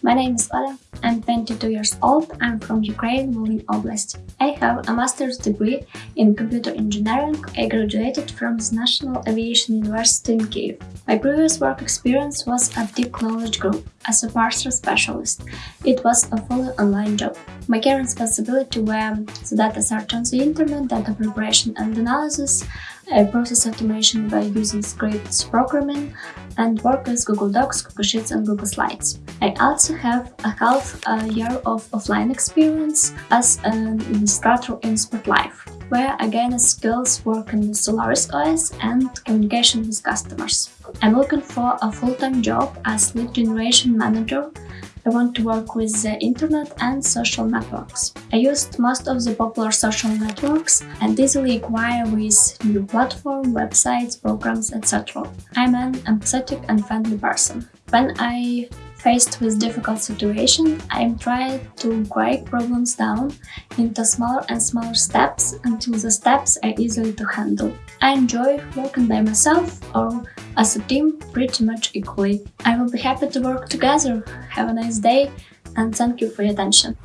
My name is Ola. I'm 22 years old. I'm from Ukraine, Volyn Oblast. I have a master's degree in computer engineering. I graduated from the National Aviation University in Kiev. My previous work experience was at Deep Knowledge Group as a parser specialist. It was a fully online job. My current responsibility were the data search on the internet, data preparation and analysis, uh, process automation by using scripts programming, and work with Google Docs, Google Sheets and Google Slides. I also have a half a year of offline experience as an administrator in Spotlife, where I gained skills working with Solaris OS and communication with customers. I'm looking for a full-time job as lead generation manager I want to work with the internet and social networks. I used most of the popular social networks and easily acquire with new platform, websites, programs, etc. I'm an empathetic and friendly person. When I Faced with difficult situation, I trying to break problems down into smaller and smaller steps until the steps are easily to handle. I enjoy working by myself or as a team pretty much equally. I will be happy to work together. Have a nice day and thank you for your attention.